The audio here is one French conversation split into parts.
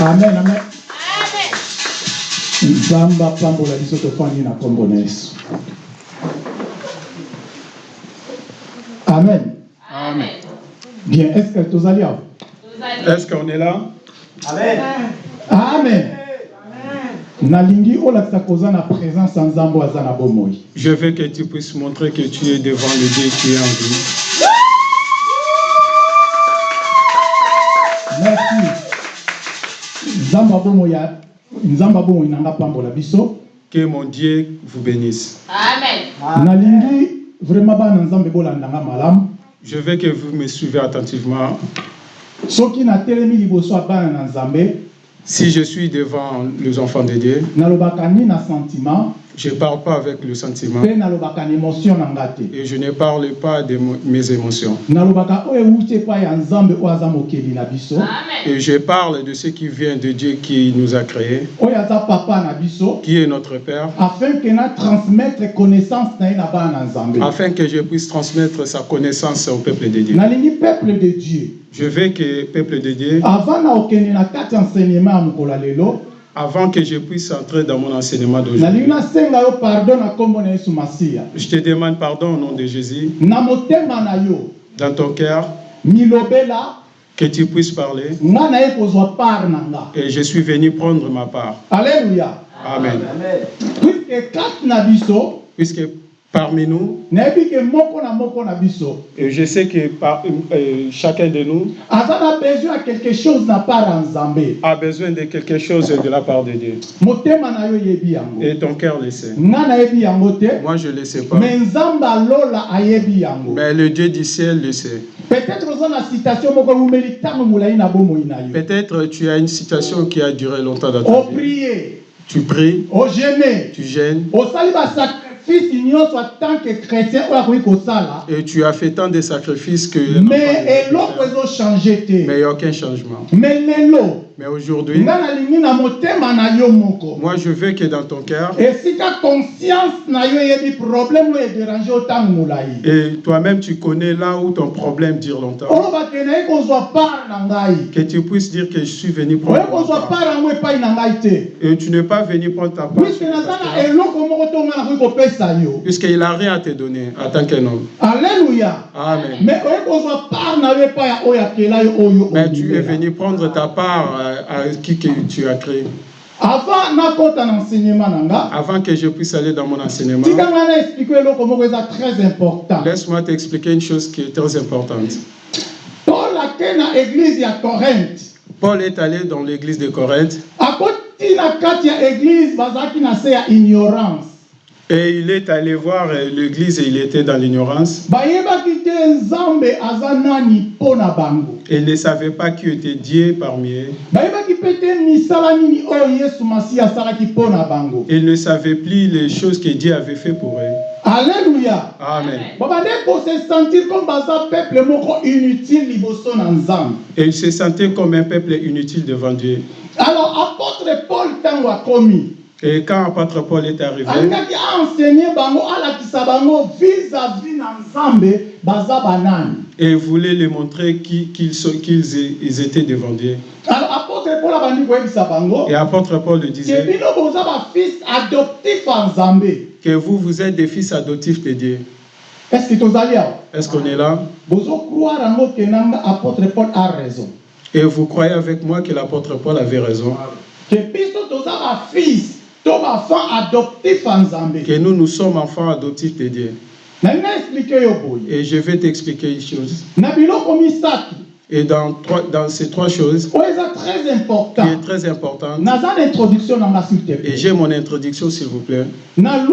amen amen. Biso na na yesu. Amen. Amen. bien est ce que tozali awa? Est-ce qu'on est là? Amen. Bomoi. Je veux que tu puisses montrer que tu es devant le Dieu qui est en vie. Que mon Dieu vous bénisse. Amen. Je veux que vous me suivez attentivement. Si je suis devant les enfants de Dieu, je ne parle pas avec le sentiment. Et je ne parle pas de mes émotions. Et je parle de ce qui vient de Dieu qui nous a créés, qui est notre Père, afin que je puisse transmettre sa connaissance au peuple de Dieu. nalingi peuple de dieu. Je veux que le peuple de Dieu, avant avant que je puisse entrer dans mon enseignement d'aujourd'hui, je te demande pardon au nom de Jésus, dans ton cœur, milobela que tu puisses parler. Et je suis venu prendre ma part. alleluya Amen. Puisque parmi nous, et je sais que par- euh, chacun de nous na besoin quelque chose a besoin de quelque chose de la part de Dieu. Et ton cœur le sait. Moi, je ne le sais pas. Mais le Dieu du ciel le sait. peut-être Peut-être tu as une situation qui a duré longtemps dans ta vie. Tu pries, tu gênes, osali basacrifice et tu as fait tant de sacrifices que... Mais il n'y a aucun changement. Mais aujourd'hui, moi je veux que dans ton cœur, molai et toi-même tu connais là où ton problème dure longtemps, que tu puisses dire que je suis venu prendre kozwa part. Et tu n'es pas venu prendre ta part. Puisqu'il n'a rien à te donner en tant qu'un homme. alleluya Amen. Mais tu es venu prendre ta part à, à qui que tu as créé. avant que je puisse aller dans mon enseignement, laisse-moi t'expliquer une chose qui est très importante. Paul est allé dans l'église de Corinthe et il est allé voir euh, l'église et il était dans l'ignorance. Et il ne savait pas qui était Dieu parmi eux. Il ne savait plus les choses que Dieu avait fait pour eux. alleluya Amen. Et il se sentait comme un peuple inutile devant Dieu. alors apôtre paul ntango akomi Et quand apôtre Paul est arrivé, et voulait les montrer qui- qu'ils étaient devant Dieu. Et apôtre Paul le disait que vous, vous êtes des fils adoptifs de Dieu. que Est-ce qu'on est là? Et vous croyez avec moi que l'apôtre Paul avait raison? Ke Que nous, nous sommes enfants adoptifs de Dieu. Et je vais t'expliquer une chose. Et dans, trois, dans ces trois choses, qui important est très te et j'ai mon introduction s'il vous plaît, dans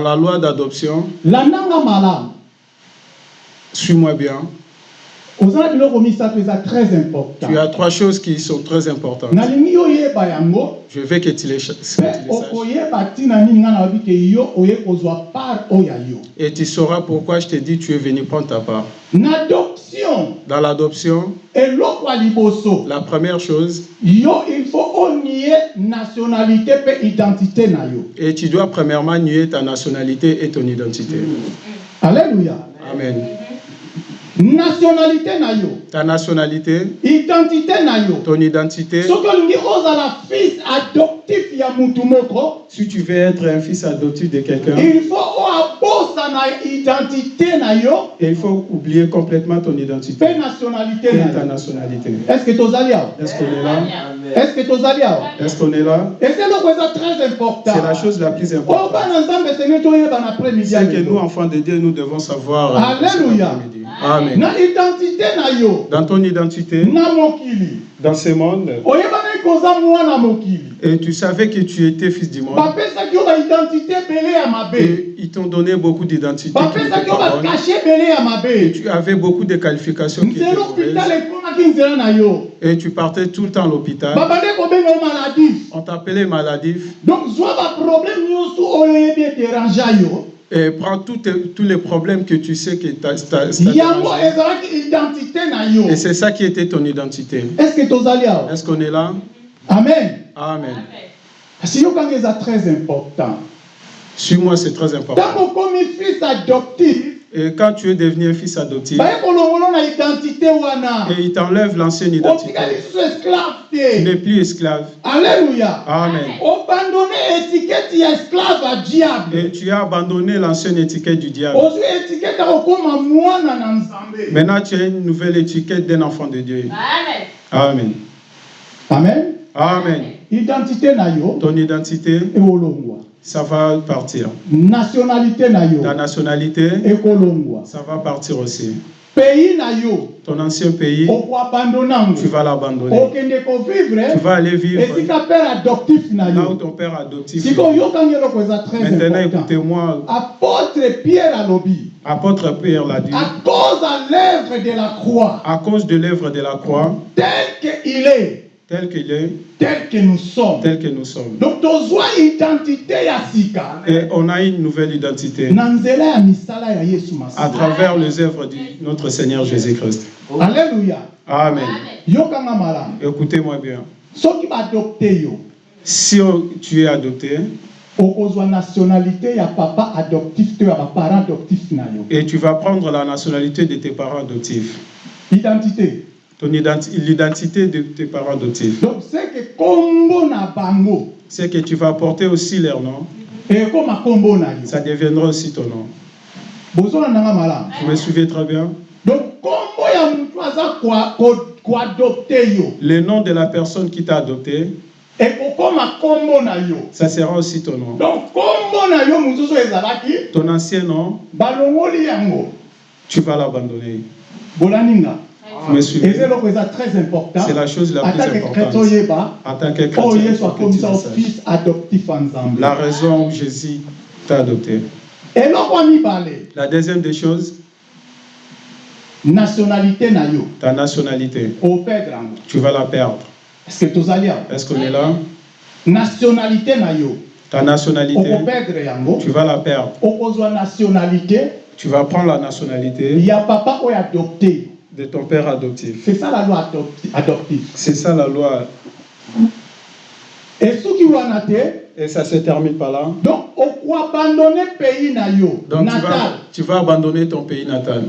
la loi d'adoption, suis-moi bien, tu as trois choses qui sont très importantes. Je veux que tu les, saches. Et tu sauras pourquoi je te dis tu es venu prendre ta part. Dans l'adoption, la première chose, et tu dois premièrement nier ta nationalité et ton identité. alleluya Amen. Nationalité na yo. Ta nationalité, identité na yo. Ton identité. soki olingi ozala fils adoptif ya mutu moko. Si tu veux être un fils adoptif de quelqu'un, il faut oabosa na identité na yo. il faut oublier complètement ton identité. Mpe nationalité et na ta nationalité. est-ce que tozali awa Est-ce qu'on est là? Est-ce que tozali awa Est-ce qu'on est là? Ese eloko eza très important. C'est la chose la plus importante. bana nzambe senge toyeba na après-midi ya C'est que nous, enfants de Dieu, nous devons savoir. euh, Alléluia. Cet après-midi. Amen. na identité na yo Dans ton identité, na mokili dans ce monde, oyebanaki koza mwana mokili et tu savais que tu étais fils du monde, bapesaki yo baidentité ebele ya mabe et ils t'ont donné beaucoup d'identités. bapesaki yo ebele ya mabe Tu avais beaucoup de qualifications qui étaient nzela mauvaises. hôpital ekomaki nzela na yo Et tu partais tout le temps à l'hôpital. babande kobenga yo maladif On t'appelait maladif. donc zwa baproblème nyonso oyo oyebi edérangea yo Et prends tous, les problèmes que tu sais que na yo Et c'est ça qui était ton identité. est-ce qu'on est là? Amen Amen. important Suis-moi, c'est très important. okomi fils adoptif Et quand tu es devenu un fils adoptif, et il t'enlève l'ancienne identité, tu n'es plus esclave. alleluya Amen. Et tu as abandonné l'ancienne étiquette du diable. Maintenant, tu as une nouvelle étiquette d'un enfant de Dieu. Amen. amen Amen. identité Ton identité, ekolongwa ça va partir. nationalité na yo Ta nationalité, ekolongwa ça va partir aussi. pays na yo Ton ancien pays, tu vas l'abandonner. Tu vas aller vivre esika père adoptif na là où yo ton père adoptif. très Maintenant, écoutez-moi. apôtre pierre alobi Apôtre Pierre l'a dit. à cause à l'œuvre de la croix À cause de l'œuvre de la croix, tel qu'il est tel qu'il est, tel que nous sommes. tel que nous sommes. donc Et on a une nouvelle identité. À travers les œuvres de notre Seigneur Jésus-Christ. alleluya Amen. Écoutez-moi bien. Si tu es adopté okozwa nationalité ya papa adoptif to ya baparent adoptif na yo. et tu vas prendre la nationalité de tes parents adoptifs, identité l'identité de tes parents adoptifs, donc c'est que kombo na bango. C'est que tu vas porter aussi leur nom, yo. Ça deviendra aussi ton nom. Vous me suivez très bien. Donc Le nom de la personne qui t'a adopté, ça sera aussi ton nom. donc Ton ancien nom, tu vas l'abandonner. Bolaninga Vous me suivez eza eloko eza très important. C'est la chose la plus importante. En tant que oyo chrétien, il tu La raison où Jésus t'a adopté. ya mibale La deuxième des choses, nationalité na yo ta nationalité. Tu vas la perdre. est-ce que awa Est-ce qu'on est là? Nationalité na yo Ta nationalité, tu vas la perdre. okozwa nationalité. Tu vas prendre la nationalité. Ya papa oyo adopte de ton père adoptif. c'est ça la loi adopti- adoptive C'est ça la loi. esuki wana te Et ça se termine par là. donc okoabandone pays na yo Donc tu natal vas, tu vas abandonner ton pays natal.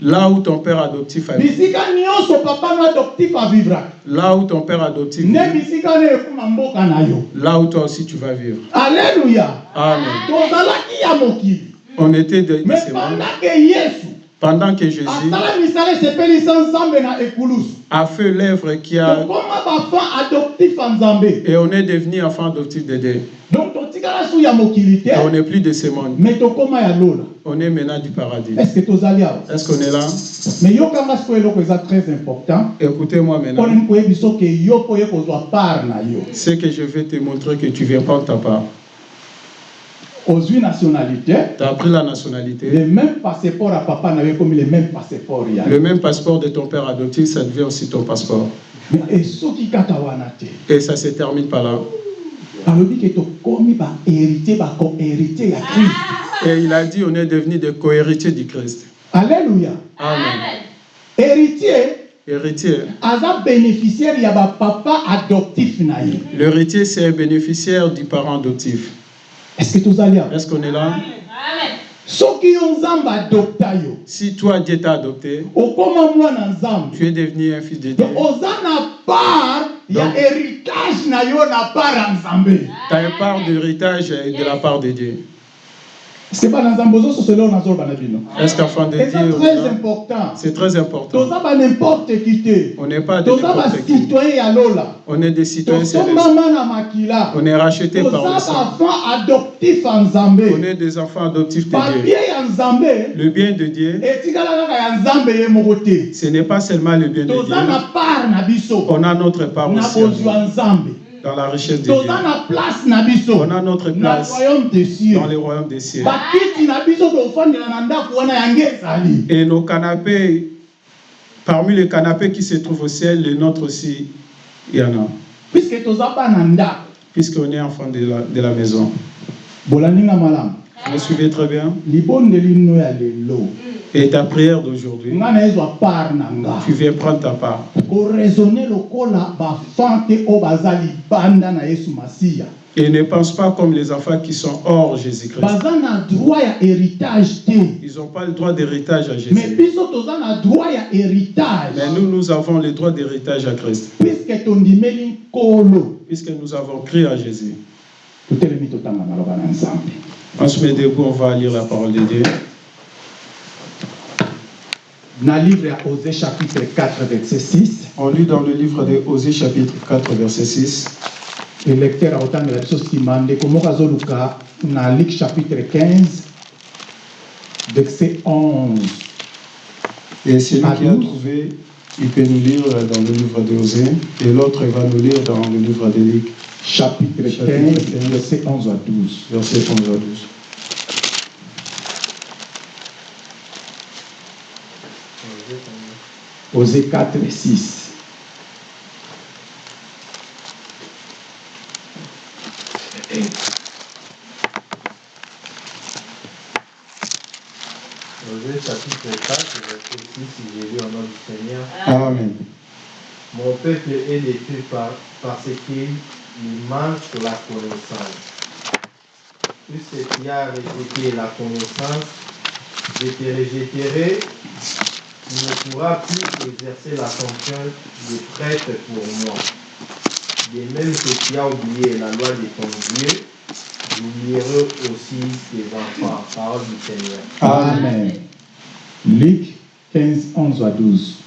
Là où ton père adoptif a avivraka Là où ton père adoptif yo Là où toi aussi tu vas vivre. alleluya Amen. On était de, mais pendake yesu Pendant que Jésus a fait l'œuvre qui a. Et on est devenu enfant adoptif de Dieu. Et on n'est plus de ce monde. On est maintenant du paradis. Est-ce qu'on est là? Très important Écoutez-moi maintenant. Ce que je vais te montrer que tu viens prendre ta part. Ozwi nationalité Tu as pris la nationalité. le même passeport ya papa na yo ekomi le même passeport ya Le même passeport de ton père adoptif, ça devient aussi ton passeport. Te Et ça se termine par là. Et il a dit on est devenu des co-héritiers du Christ. alleluya Amen. héritier Héritier. aza bénéficiaire ya bapapa adoptif na ye L'héritier, c'est un bénéficiaire du parent adoptif. Est ce que tozali awa Est-ce qu'on est là? Si toi, Dieu t'a adopté, tu es devenu un fils de Dieu. Donc, Tu as une part d'héritage de la part de Dieu. C'est pas na nzambe ozososela oyo nazoloba na bino Est-ce qu'enfant de eza Dieu, très non? important c'est très important. toza ba n'importe qui On n'est pas de qui. bacitoyen ya lola On est des citoyens célestes. On est rachetés par le sang. bafant adoptif ya nzambe On est des enfants adoptifs de Dieu. Le bien de Dieu, ce n'est pas seulement le bien de Dieu. On a notre part aussi dans la richesse de Dieu. On a notre place royaume des cieux dans les royaumes des cieux. Et nos canapés, parmi les canapés qui se trouvent au ciel, les nôtres aussi, il y en a. Puisqu'on est enfant de la, de la maison. Vous me suivez très bien Et ta prière d'aujourd'hui, tu viens prendre ta part. na yesu masiya Et ne pense pas comme les enfants qui sont hors Jésus-Christ. te Ils n'ont pas le droit d'héritage à Jésus. Mais nous, nous avons le droit d'héritage à Christ. Puisque nous avons crié à Jésus. On se met debout, on va lire la parole de Dieu. na livre ya osé chapitre 4 verset 6 On lit dans le livre de Osée chapitre 4 verset 6. electeur akotangela biso nsima ndeko moko azoluka na luk chapitre 15 verset 11 Et celui qui a trouvé, il peut nous lire dans le livre de Osée. Et l'autre va nous lire dans le livre de Luc, chapitre 15 Chapitre 15. verset 11 à 12 verset 11 à 12. osé 4 6 Osée chapitre 4, verset 6, j'ai lu au nom du Seigneur. Amen. Mon peuple est détruit par, parce qu'il manque la connaissance. Puisque tu as rejeté la connaissance, je te rejetterai. Tu ne pourras plus exercer la fonction de prêtre pour moi. De même que tu as oublié la loi de ton Dieu, j'oublierai aussi tes enfants. Parole du Seigneur. Amen. Luc 15, 11 à 12.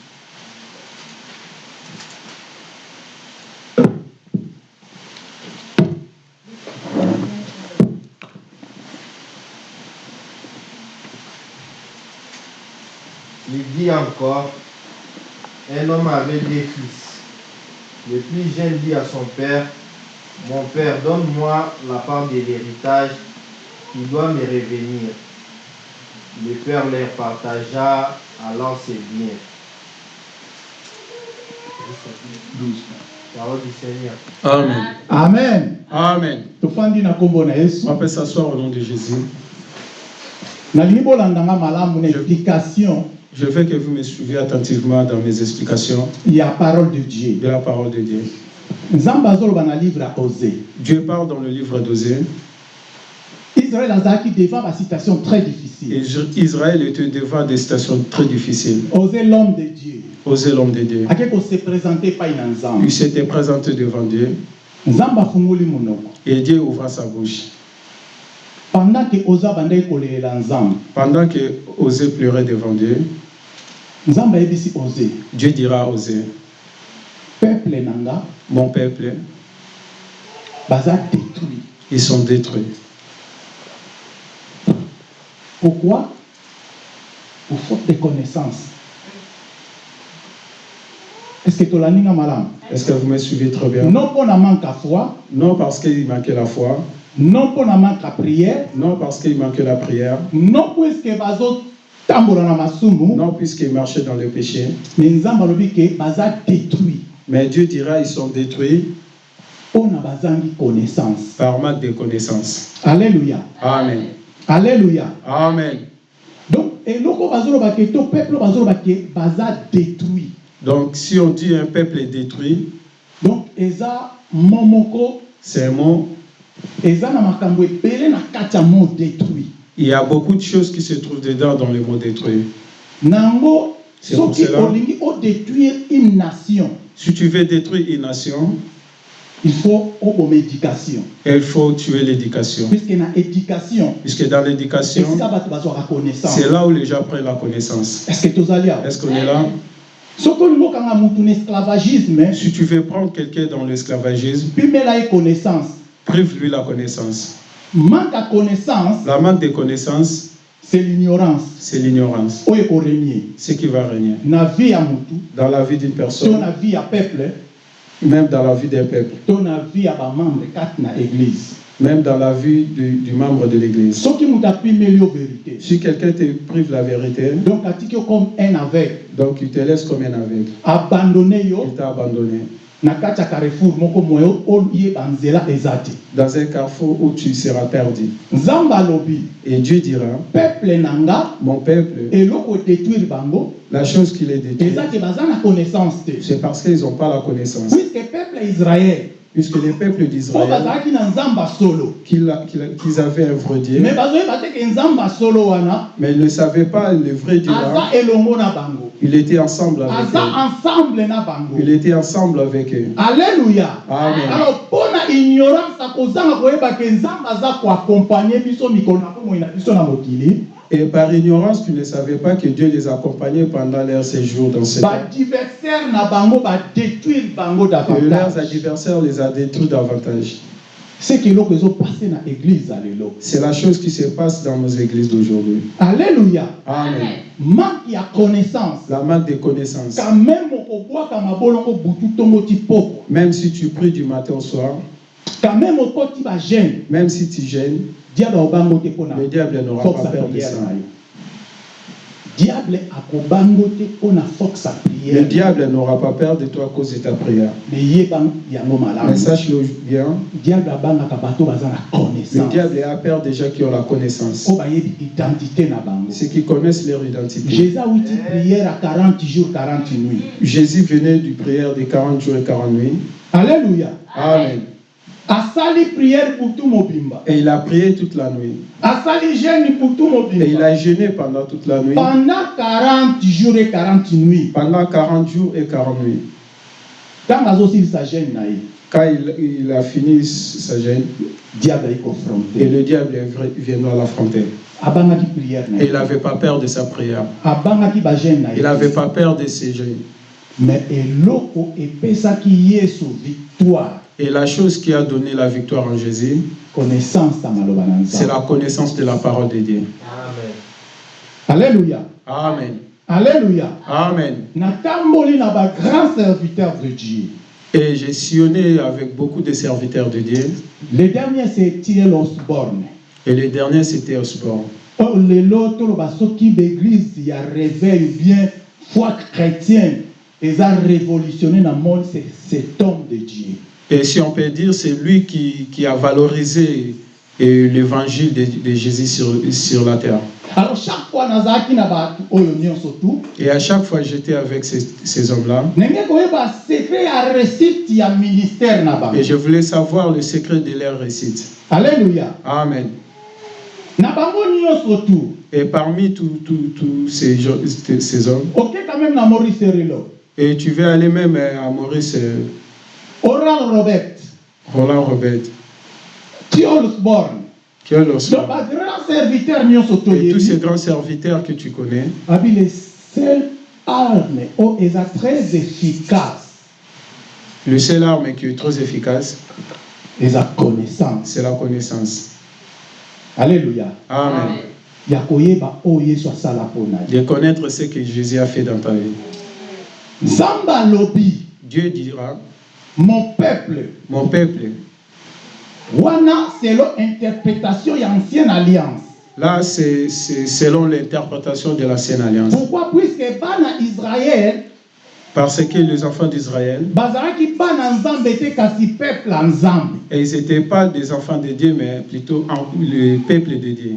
Il dit encore, un homme avait deux fils. Le plus jeune dit à son père, mon père, donne-moi la part de l'héritage qui doit me revenir. Le père leur partagea alors ses biens. 12. Parole du Seigneur. Amen. Amen. Amen. tofandi na nkombo na yesu On peut s'asseoir au nom de Jésus. nalingi bolandanga malamu na explication Je veux que vous me suiviez attentivement dans mes explications ya parole de dieu de la parole de Dieu. Dieu parle dans le livre d'Osée. azalaki devant basitation très Et difficile Israël était devant des situations très difficiles. osé l'homme de dieu Osée l'homme de Dieu. ake Il s'était présenté devant Dieu monoko et Dieu ouvra sa bouche. Pendant ke oza bandaki kolelela nzambe Pendant que Osée pleurait devant Dieu, nzambe ayebisi osé Dieu dira à Osée, peuple na nga mon peuple, baza détruit. ils sont détruits. pourquoi? Pour faute de connaissance est-ce que tolandinga malamu? Est-ce que vous me suivez très bien? Non mpo na manque ya foi. Non parce qu'il manquait la foi, non mpo na manque ya prière non parce qu'il manquait la prière, non puiske bazotambola na masumu non puisqu'il marchait dans le péché. me nzambe alobi ke baza détruit Mais Dieu dira, ils sont détruits mpo na bazangi connaissance par manque de connaissances. alleluya Amen. alleluya Amen. donc eloko bazoloba ke to peuple ke baza détruit Donc si on dit un peuple est détruit, donc eza mo moko c'est un mot, Il y a beaucoup de choses qui se trouvent dedans dans le mot détruire. odétruire une nation Si tu veux détruire une nation, il faut éducation il faut tuer l'éducation. puisque dans l'éducation, c'est là où les gens prennent la connaissance. est-ce qu'on est là? Si tu veux prendre quelqu'un dans l'esclavagisme, prive-lui la connaissance. manque ya connaissance La manque de connaissance, c'est l'ignorance c'est l'ignorance. Ce qui va régner. Dans la vie d'une personne, na vie ya peuple même dans la vie d'un peuple, to na vie kati na église même dans la vie du, du membre de l'église. apimeli yo vérité Si quelqu'un te prive la vérité, donc comme un aveugle donc il te laisse comme un aveugle. abandonne yo Il t'a abandonné. Dans un carrefour où tu seras perdu. Et Dieu dira, peuple mon peuple, la chose qui les détruit, c'est parce qu'ils n'ont pas la connaissance. puisque peuple ya israel Puisque les peuples d'Israël, qu'ils avaient un vrai Dieu, mais ils ne savaient pas le vrai Dieu là. bango Il était ensemble avec eux. Il était ensemble avec eux. alleluya Amen. alors mpo na ignorance ya kozanga koyeba ke nzambe aza koakompagne biso mikolo na bomoi na biso na mokili Et par ignorance, tu ne savais pas que Dieu les accompagnait pendant leur séjour dans na bango bango Et leurs adversaires les a détruits davantage. C'est la chose qui se passe dans nos églises d'aujourd'hui. alleluya Amen. manque connaissance La manque de connaissances. quand même si tu pries du matin au soir, quand même si tu gênes, le diable n'aura pas peur de ça. diable force Le diable n'aura pas peur de toi à cause de ta prière. Mais sache-le bien, diable le connaissance diable a peur des gens qui ont la connaissance. Ceux qui connaissent leur identité. jésus awuti prière à 40 jours 40 nuits Jésus venait du prière de 40 jours et 40 nuits. alléluia Amen. Et il a prié toute la nuit. jeûne Et il a jeûné pendant toute la nuit. pendant 40 jours et 40 nuits Pendant 40 jours et 40 nuits. jeûne Quand il, il a fini sa gêne, diable ayi et le diable viendra l'affronter. Et il n'avait pas peur de sa prière. Il n'avait pas peur de ses jeûnes. mais eloko epesaki yesu victoire Et la chose qui a donné la victoire en Jésus, c'est la connaissance de la parole de Dieu. Amen. alleluya Amen. alleluya Amen. bagrand serviteur de dieu Et j'ai sillonné avec beaucoup de serviteurs de Dieu. le dernier c'est tirel osborne Et le dernier, c'était Osborne. oyo lelo toloba soki baeglise ya réveil bien foi chrétienne eza révolutionné na monde c'est cet homme de dieu Et si on peut dire, c'est lui qui, qui a valorisé euh, l'évangile de, de Jésus sur, sur la terre. tu Et à chaque fois, j'étais avec ces, ces hommes-là. Et je voulais savoir le secret de leur réussite. alleluya Amen. Et parmi tous tous- tous ces, ces hommes, et tu vas aller même à Maurice euh, oral robert. Roland Robert, tiolsborn qui est le donc bagrand serviteur Et tous ces grands serviteurs que tu connais, abi le seul arme oyo eza très efficace le seul arme qui est très efficace, eza connaissance. c'est la connaissance. alleluya Amen. De connaître ce que Jésus a fait dans ta vie. nzambe alobi Dieu dira, mon peuple. Mon peuple, wana selon interprétation ya ancienne alliance. Là c'est selon l'interprétation de l'ancienne alliance. pourquoi? Puisque bana israel Parce que les enfants d'Israël, et ils n'étaient pas des enfants de Dieu, mais plutôt le peuple de Dieu.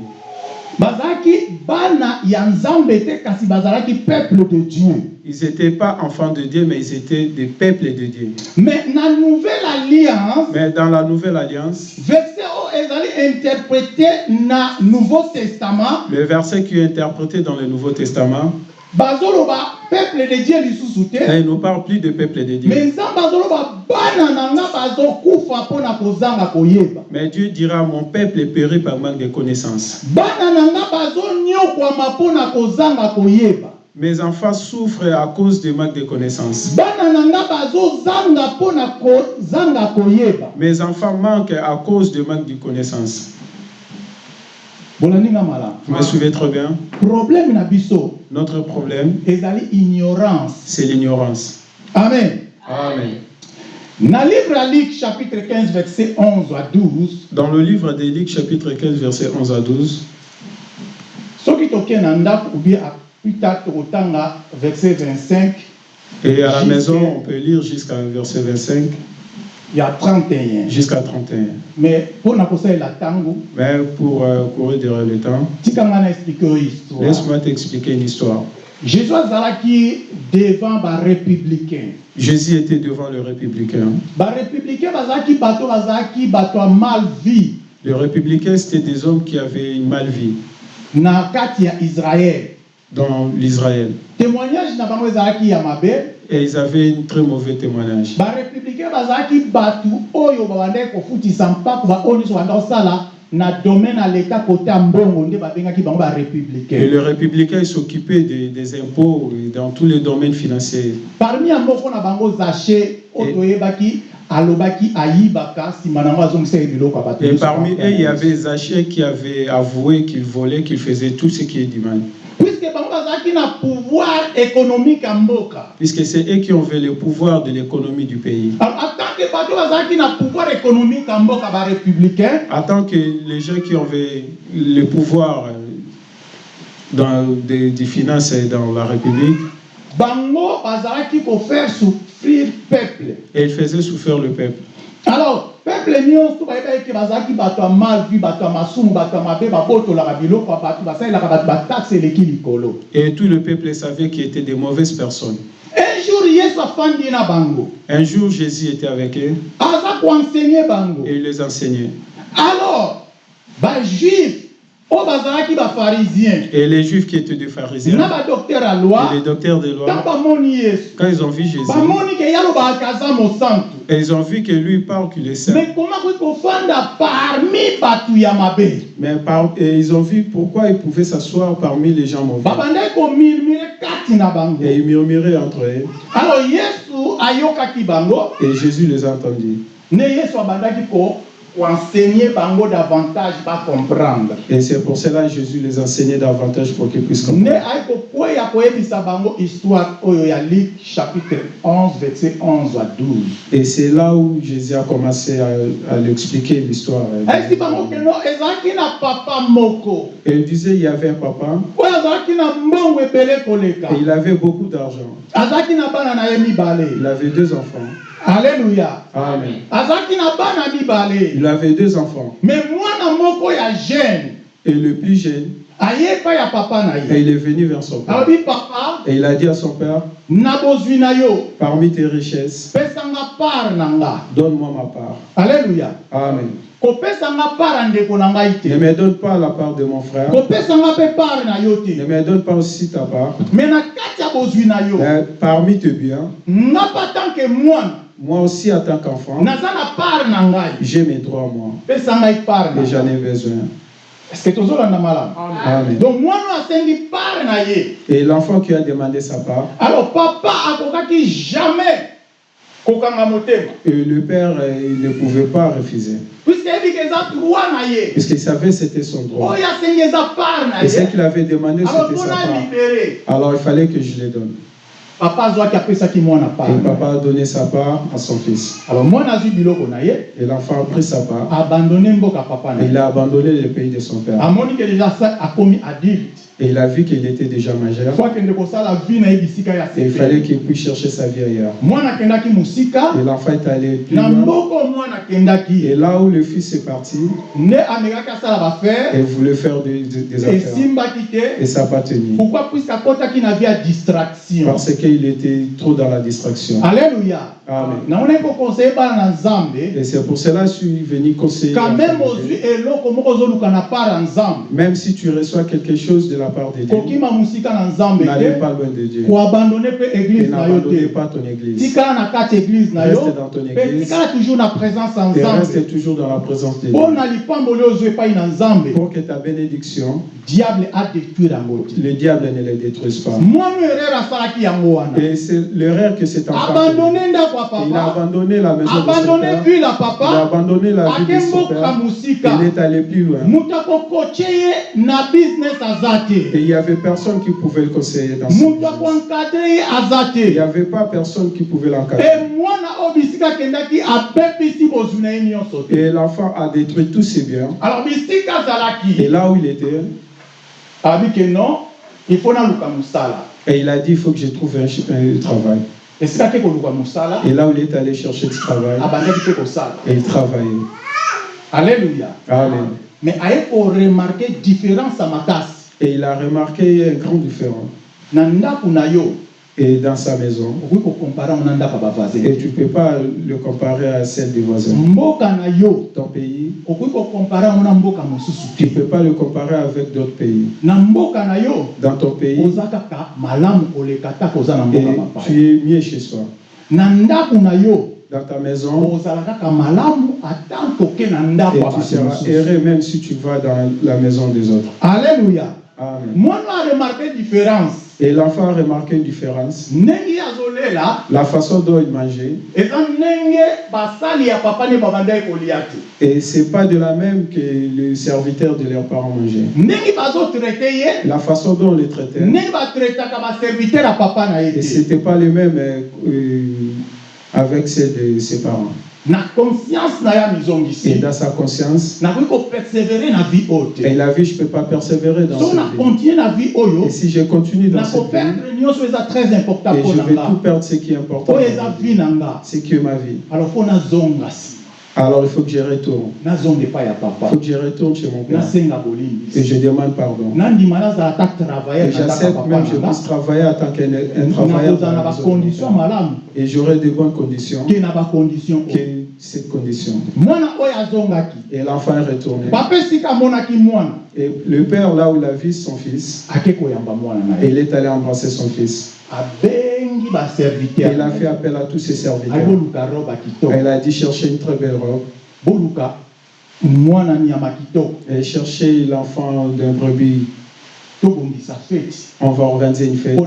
Bazalaki bana ya nzambe te kasi bazalaki peuple de dieu Ils n'étaient pas enfants de Dieu, mais ils étaient des peuples de Dieu. mais na nouvelle alliance Mais dans la nouvelle alliance, verset oyo ezali interprété na Nouveau Testament, Le verset qui est interprété dans le Nouveau Testament, peuple de Dieu lisusu te, là, il ne parle plus de peuple de Dieu. mais Dieu dira, mon peuple est péri par manque de connaissances. Mes enfants souffrent à cause du manque de connaissances. Mes enfants manquent à cause du manque de connaissances. Vous me suivez très bien. Problème Notre problème, c'est l'ignorance. amen. Amen. na livre ya luc chapitre 15 verset 11 à 12 Dans le livre des Luc, chapitre 15, verset 11 à 12, soki tokei na ndako ou bien apita tokotanga verset 25 et à la maison, on peut lire jusqu'à verset 25, ya 31 jusqu'à 31. mais mpona kosalela ntango Mais pour euh, courir derrière le temps, laisse-moi t'expliquer une histoire. jésus azalaki devant barépublicain Jésus était devant le républicain. barépublicain bazalaki bato bazalaki bato mal vie Les républicains, c'était des hommes qui avaient une mal vie na israel dans l'Israël. Et ils avaient un très mauvais témoignage. Et les républicains s'occupaient des, des impôts dans tous les domaines financiers. parmi Et- Et parmi eux, il y avait Zachée qui avait avoué qu'il volait, qu'il faisait tout ce qui est du mal. Puisque c'est eux qui ont fait le pouvoir de l'économie du pays. En tant que les gens qui avaient le pouvoir euh, dans des, des finances dans la République, bango bazalaki kofaire souffrir peuple et ils faisaient souffrir le peuple. alors peuple nyonso bayeba ete bazalaki bato ya mal vi bato ya masumu bato ya mabe babotolaka biloko ya bato basalelaka bato bataxe eleki likolo Et tout le peuple savait qu'ils étaient des mauvaises personnes. un jour yesu afandi na bango Un jour, Jésus était avec eux aza koensegne bango et il les enseignait. alors bajuif Et les Juifs qui étaient des pharisiens. Et les docteurs de loi, quand ils ont vu Jésus, mosantu. Et ils ont vu que lui parle qu'il est saint. mais par- et ils ont vu pourquoi il pouvait s'asseoir parmi les gens mauvais. bango. Et ils murmuraient entre eux. alors Et Jésus les a entendus. Bango davantage bacomprendre Et c'est pour cela que Jésus les enseignait davantage pour qu'ils puissent comprendre. chapitre 11 verset 11 à 12 Et c'est là où Jésus a commencé à, à lui expliquer l'histoire. Et il disait il y avait un papa et il avait beaucoup d'argent. Il avait deux enfants. Alleluya Amen. Il avait deux enfants. moko ya jeune Et le plus jeune, et il est venu vers son père. Et il a dit à son père, parmi tes richesses, donne-moi ma part. alleluya Amen. Ne me donne pas la part de mon frère. Ne me donne pas aussi ta part. me na kati ya bozwi na yo Mais parmi tes biens, moi aussi en tant qu'enfant, j'ai mes droits, moi. Et j'en ai besoin. Amen. donc ye Et l'enfant qui a demandé sa part, alors papa akokaki jamais et le père, euh, il ne pouvait pas refuser. ye Puisqu'il savait que c'était son droit. na Et ce qu'il avait demandé, c'était sa part. Alors il fallait que je les donne. Papa azwaki apesaki mwana Et part papa a donné sa part à son fils. alors mwana azwi biloko na ye Et l'enfant a pris sa part. abandonne mboka papa na Et il a abandonné le pays de son père. amoni ke déjà sa akomi adulte Et il a vu qu'il était déjà majeur. Et il fallait qu'il puisse chercher sa vie ailleurs. Et l'enfant est allé plus loin. Et là où le fils est parti, il voulait faire des, affaires. Et ça n'a pas tenu. pourquoi distraction? Parce qu'il était trop dans la distraction. alleluya Amen. Et c'est pour cela que je suis venu conseiller. Même si tu reçois quelque chose de la part de Dieu, n'allez pas loin de Dieu. Et n'abandonnez pas ton église. Reste dans ton église. toujours Et reste dans la présence de Dieu. Pour que ta bénédiction, le diable ne les détruise pas. Et c'est l'erreur que cet enfant a Il a abandonné la maison de son père. Il a abandonné la vie de son père. Il est allé plus loin. na business aza Et il n'y avait personne qui pouvait le conseiller dans ce Il n'y avait pas personne qui pouvait l'encadrer. Et l'enfant a détruit tous ses biens. alors Et là où il était, abi ke non il faut et il a dit, il faut que je trouve un, un travail. Et là où il est allé chercher du travail, et il travaillait. alleluya Amen. mais aye koremarke différence ya makasi Et il a remarqué un grand différent. Et dans sa maison, et tu ne peux pas le comparer à celle des voisins. mboka na yo. Ton pays, tu ne peux pas le comparer avec d'autres pays. Dans ton pays, et tu es mieux chez soi. Dans ta maison, et tu seras heureux même si tu vas dans la maison des autres. alleluya Amen. mwana aremarke différence Et l'enfant a remarqué une différence. La façon dont il mangeait, et c'est pas de la même que les serviteurs de leurs parents mangeaient. La façon dont on les traitait, et c'était pas les mêmes euh, euh, avec ceux de ses parents. Na conscience na ya Et mizongisi dans sa conscience, nakoki kopersévere na vie oyo et te il a vu, je peux pas persévérer dans ce na continue na vie oyo Et si je continue dans ce pays, nakoperdre nyonso eza très important et mpo je na vais tout perdre ce qui est important, oyo eza vie. na nga ce qui est ma vie. alors mpo nazonga nsima Alors il faut que je retourne. Il faut que je retourne chez mon père. Et je demande pardon. Et j'accepte même que je puisse travailler en tant qu'un travailleur. Et j'aurai de bonnes conditions que oyo cette condition. Et l'enfant est retourné. Et le père, là où il a vu son fils, il est allé embrasser son fils. Il a fait appel à tous ses serviteurs. il a dit chercher une très belle robe. Et chercher l'enfant d'un brebis. On va organiser une fête.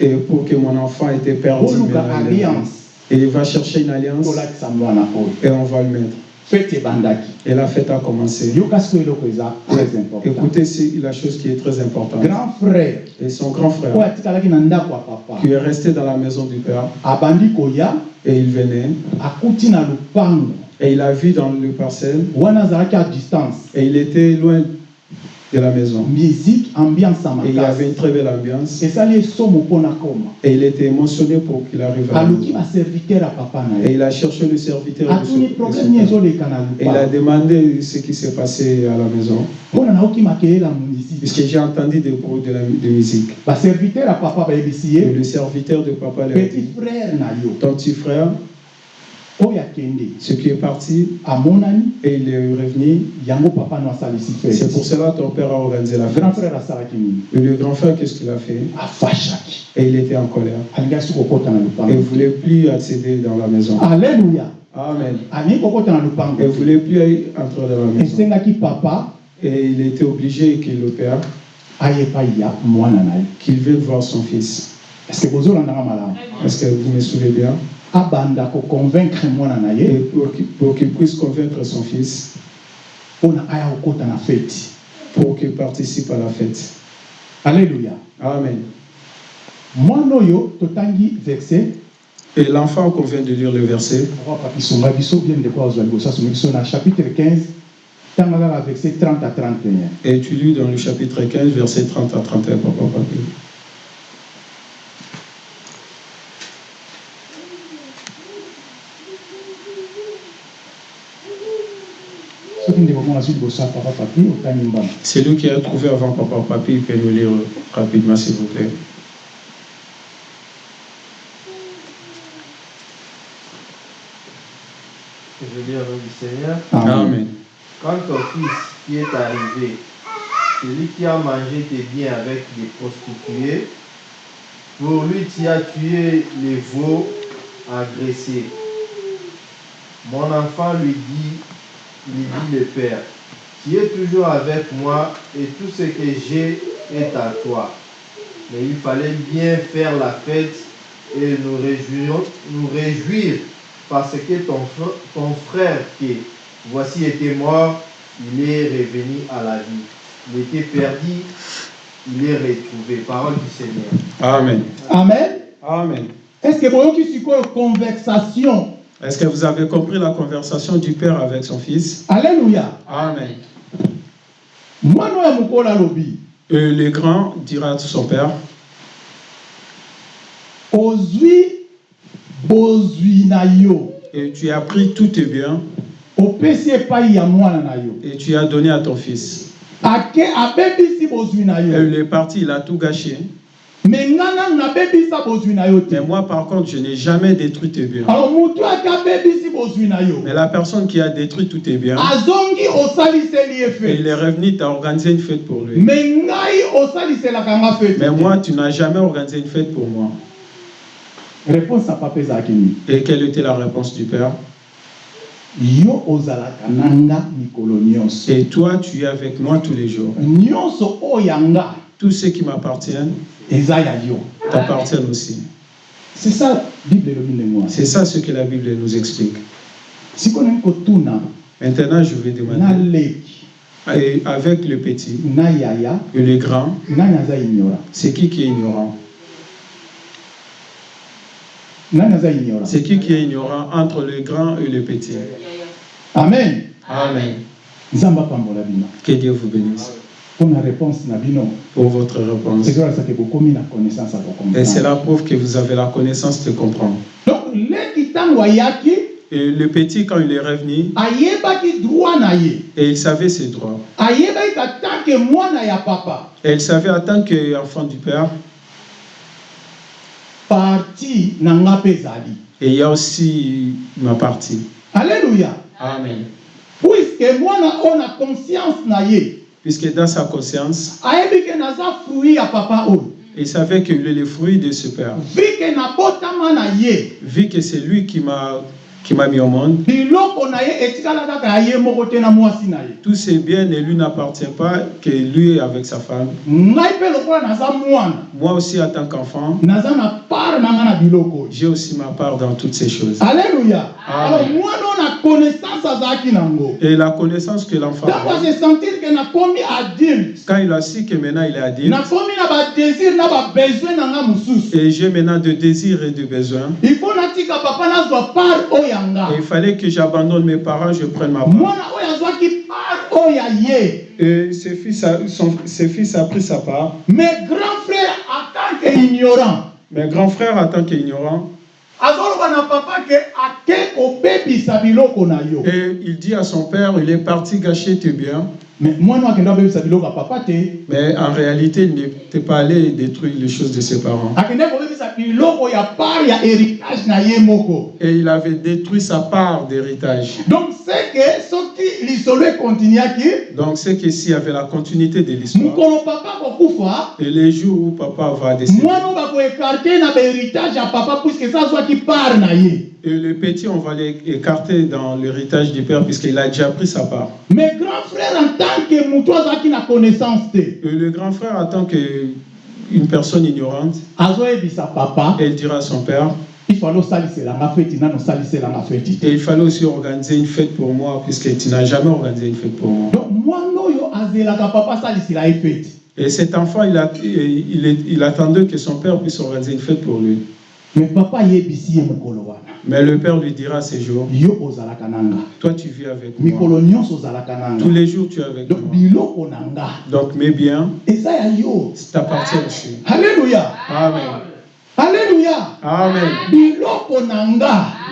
Et pour que mon enfant était perdu. il est alliance Et il va chercher une alliance et on va le mettre. Ebandaki Et la fête a commencé. Écoutez, c'est la chose qui est très importante. grand frère. Et son grand frère, qui est resté dans la maison du père, abandi koya. Et il venait, akuti na lupango. Et il a vu dans le parcelle, wana azalaki à distance. Et il était loin de la maison. musique ambiance Et il y avait une très belle ambiance, mpona koma et il était émotionné pour qu'il arrive à la maison. Et il a cherché le serviteur de son- de son Et il a demandé ce qui s'est passé à la maison, puisque j'ai entendu des bruits de, la, de musique. Et le serviteur de papa ton petit frère, ce qui est parti, amonani et il est revenu, yango papa no c'est pour cela que ton père a organisé la fête. grand frère Et le grand frère, qu'est-ce qu'il a fait? Afashaki Et il était en colère. Et il ne voulait plus accéder dans la maison. alleluya Amen. Et il ne voulait plus entrer dans la maison. esengaki papa. Et il était obligé que le père, qu'il vienne voir son fils. Est-ce que vous me suivez bien? Abanda koconvaincre mwana na ye. Pour qu'il puisse convaincre son fils, mpona aya kokɔta na feti pour qu'il participe à la fête. alleluya Amen. mwana oyo totangi verset. Et l'enfant qu'on vient de lire le verset, chapitre 15 tanga kaka verset 30 à 31 Et tu lis dans le chapitre 15, verset 30 à 31, papa, papa. soki ndeko moko azwi liboso ya papa papi otani mbala C'est lui qui a trouvé avant papa, papi, il peut nous lire rapidement, s'il vous plaît. Je lis au nom du Seigneur. Amen. Quand ton fils qui est arrivé, celui qui a mangé tes biens avec des prostituées, pour lui tu as tué les veaux agressés. Mon enfant lui dit, lui dit le Père, tu es toujours avec moi et tout ce que j'ai est à toi. Mais il fallait bien faire la fête et nous réjouir, nous réjouir parce que ton, fr- ton frère qui voici était mort, il est revenu à la vie. Il était perdu, il est retrouvé. Parole du Seigneur. Amen. amen Amen. est ce que boyoki sikoyo conversation Est-ce que vous avez compris la conversation du père avec son fils? Alleluya Amen. Et le grand dira à son père, et tu as pris tous tes biens et tu as donné à ton fils. Et il est parti, il a tout gâché. Mais moi, par contre, je n'ai jamais détruit tes biens. Mais la personne qui a détruit tous tes biens, il est revenu, tu as organisé une fête pour lui. Mais moi, tu n'as jamais organisé une fête pour moi. réponse na papa ezalaki nini Et quelle était la réponse du père? Et toi, tu es avec moi tous les jours. Tout ce qui m'appartient ya yo t'appartiennent aussi. c'est ça bible C'est ça ce que la Bible nous explique. sikoyo nani kotuna Maintenant, je vais demander, et avec le petit et le grand, c'est qui qui est ignorant? C'est qui qui est ignorant entre le grand et le petit? Amen. Amen. Que Dieu vous bénisse réponse pour votre réponse. Et c'est kokomprendre la preuve que vous avez la connaissance de comprendre. donc Et le petit, quand il est revenu, et il savait ses droits. Et il savait en tant qu'enfant du Père, parti et il y a aussi ma partie. alleluya Amen. puiske mwana oyo na conscience Puisque dans sa conscience, il savait qu'il est le fruit de ce Père. Vu que c'est lui qui m'a qui m'a mis au monde, tous ses biens ne lui n'appartient pas que lui avec sa femme. Moi aussi, en tant qu'enfant, j'ai aussi ma part dans toutes ces choses. alleluya Amen. alors oyo na connaissance Et la connaissance que l'enfant a, quand il a su que maintenant il est adulte, et j'ai maintenant de désirs et de besoins, il faut papa part il fallait que j'abandonne mes parents, je prenne ma part. Et ses fils, a, son, ses fils a pris sa part. en tant Mes grands frères, en tant qu'ignorants, biloko na yo. Et il dit à son père, il est parti gâcher tes biens, mais mwana oyo akenda kobebisa biloko ya papa te mais en réalité, il n'était pas allé détruire les choses de ses parents. part Et il avait détruit sa part d'héritage. donc c'est que soki lisolo ekontinuaki Donc, c'est qu'ici, il y avait la continuité de l'histoire. papa Et les jours où papa va décéder, et le petit, on va l'écarter dans l'héritage du père, puisqu'il a déjà pris sa part. mais grand frère en tant que azalaki na connaissance Et le grand frère, en tant qu'une personne ignorante, papa elle dira à son père, il fallait et il fallait aussi organiser une fête pour moi, puisque tu n'as jamais organisé une fête pour moi. donc papa Et cet enfant, il, a, il, il attendait que son père puisse organiser une fête pour lui. Mais le Père lui dira ces jours, toi tu vis avec moi. Tous les jours tu es avec donc moi. Donc mes biens t'appartiennent aussi. halleluya Amen. halleluya Amen.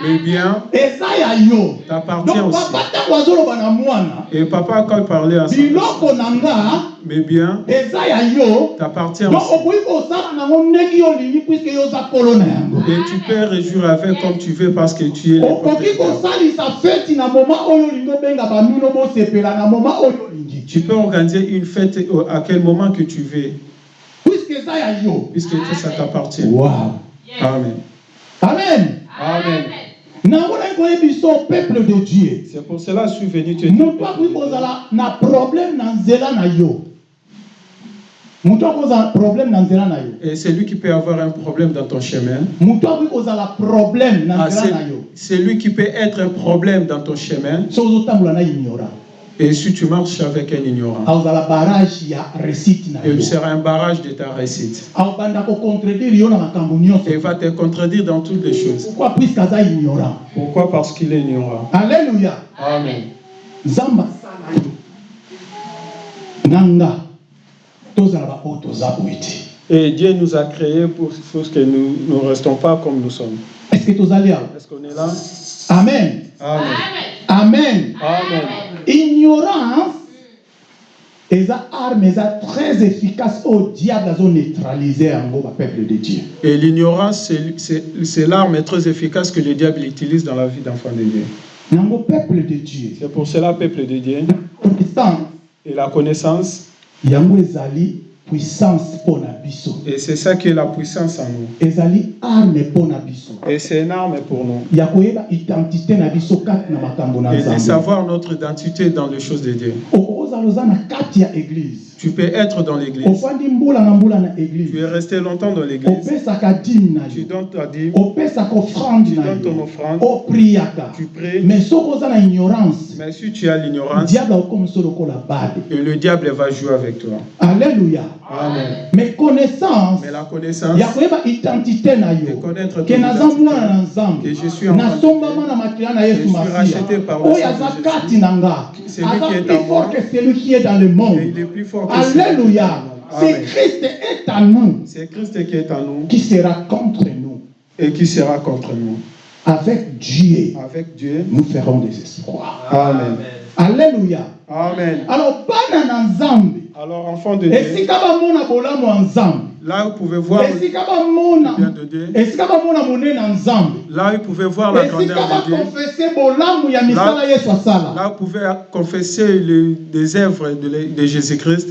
Nga Mes biens t'appartiennent aussi. Et papa, quand il parlait à nga mes biens t'appartiennent aussi. Et tu peux réjouir avec comme tu veux parce que tu es le Tu peux organiser une fête à quel moment que tu veux, puisque tout ça t'appartient. wow. Amen. amen Amen. Peuple de dieu C'est pour cela que je suis venu te dire. kozala na problème nzela na yo problème yo Et c'est lui qui peut avoir un problème dans ton chemin. problème Ah, c'est na yo c'est lui qui peut être un problème dans ton chemin. na Et si tu marches avec un ignorant, il sera un barrage de ta réussite. Et il va te contredire dans toutes les choses. pourquoi? Parce qu'il est ignorant. alleluya Amen. nzambe asala yo na nga tozala baoyo toza boye te Et Dieu nous a créés pour, pour que nous ne restons pas comme nous sommes. est ce que awa? Est-ce qu'on est là? Amen Amen. amen Amen. Ignorance eza arme eza très efficace oyo diable azoneutralize yango bapeuple de dieu. Et l'ignorance, c'est- l'arme très efficace que le diable utilise dans la vie d'enfant de Dieu. yango peuple de dieu. C'est pour cela, peuple de Dieu, et la connaissance, yango ezali puissance na biso et c'est ça qui est la puissance en nous. ezali arme na biso Et c'est une arme pour nous. ya identité na biso na makambo na Et de savoir notre identité dans les choses de Dieu. Tu peux être dans l'église. Tu es resté longtemps dans l'église. Tu donnes ta dîme, tu donnes ton offrande, tu pries. mais si tu as l'ignorance, et le diable va jouer avec toi. alleluya Amen. mais connaissance Mais la connaissance, identité na yo? ke naza mwana na nzambe que nasombama na makila na Je yesu suis masiya. racheté par le oyo aza kati na nga. Aza plus fort que celui qui est dans le et monde. Il est plus fort que alléluia. C'est christ est en nous. C'est Christ qui est en nous. Qui sera contre nous. Et qui sera contre nous. avec dieu Avec Dieu. nous ferons des espoirs. Amen. alléluia. Amen. alors bana na nzambe Alors, enfant de Dieu, esika bamona bolamu ya nzambe là vous pouvez voir le bien de Dieu, là vous pouvez voir la grandeur de Dieu, asala là vous pouvez confesser le- des œuvres de, Jésus-Christ.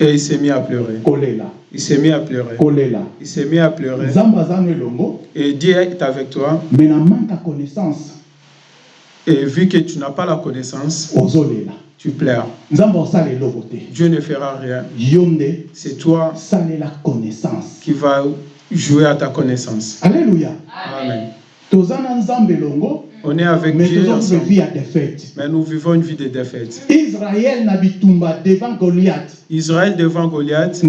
Et il s'est mis à pleurer. Il s'est mis à pleurer. Il s'est mis à pleurer. Et Dieu est avec toi. na manque connaissance Et vu que tu n'as pas la connaissance, tu pleures. Dieu ne fera rien. C'est toi salela connaissance qui vas jouer à ta connaissance. alleluya Amen. On est avec mais Dieu ensemble. défaite Mais nous vivons une vie de défaite. bitumba devant goliath Israël devant Goliath,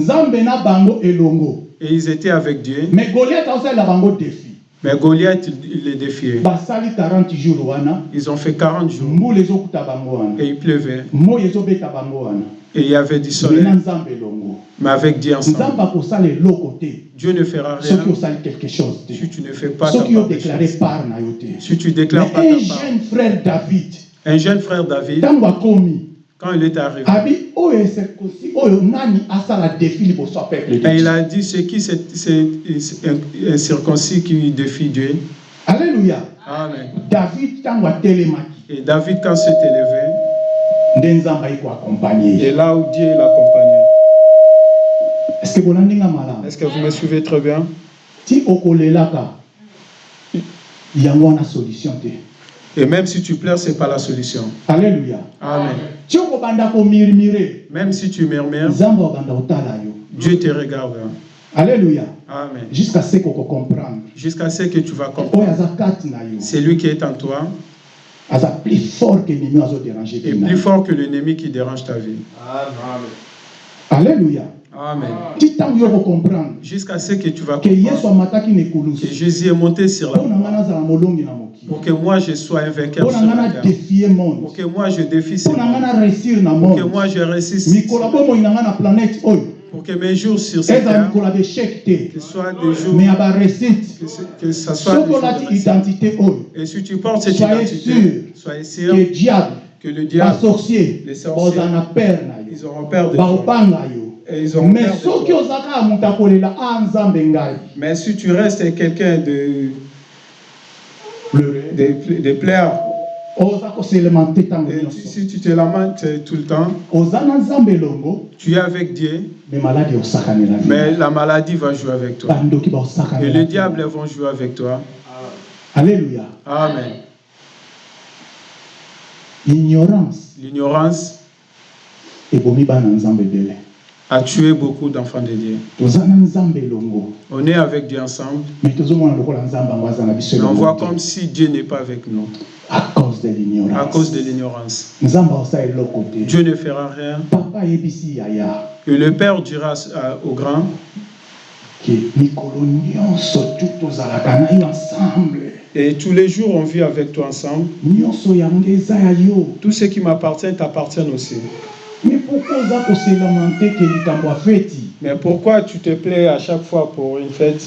bango elongo et ils étaient avec Dieu. mais goliath aosalela bango défi Mais Goliath, il les défiait. basali 40 jours wana Ils ont fait 40 jours. Et il pleuvait. Et il y avait du soleil. Mais avec Dieu ensemble, Dieu ne fera rien. si tu ne fais pas ta part Si tu déclares pas mais un ta part. jeune frère david Un jeune frère David, quand il est arrivé, et il a dit c'est qui c'est un, un circoncis qui défie Dieu? Alléluia. Amen. david atelemaki Et David, quand s'est élevé, et là où Dieu l'accompagnait. estce que vous me suivez très bien? Ti okolelaka yango wana solution te Et même si tu pleures, ce n'est pas la solution. alléluia Amen. Même si tu murmures, Dieu te regarde. alléluia Amen. jusqu'à ce kokocomprendre Jusqu'à ce que tu vas comprendre. C'est lui qui est en toi plus fort que ennemi azodérange est plus fort que l'ennemi qui dérange ta vie. Amen. alléluia Amen. Jusqu'à ce que tu vas comprendre. que Jésus est monté sur la pour que moi je sois un vainqueur sur la terre. Pour que moi je défie ce monde. Pour que moi je réussisse. Pour que mes jours sur cette terre, que ce soit des jours, que, ce- que ça soit des jours de Et si tu portes cette identité, soyez sûr ke diable que le diable, les sorciers, ils auront peur de toi. Et ils mais peur de soki toi. oza kaka moto akolela a nzambe ngai Mais si tu restes quelqu'un de, de, de plaire, et nyonso si tu te lamentes tout le temps, elongo tu es avec Dieu, mais la maladie va jouer avec toi. Et les diables vont jouer avec toi. alleluya Amen. ignorance L'ignorance a tué beaucoup d'enfants de Dieu. On est avec Dieu ensemble, mais on voit comme si Dieu n'est pas avec nous. À cause de à l'ignorance. Cause de Dieu ne fera rien. Et le Père dira au grand. Et tous les jours, on vit avec toi ensemble. Tout ce qui m'appartient t'appartient aussi. Mais pourquoi tu te plais à chaque fois pour une fête?